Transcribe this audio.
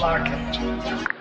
Lock it.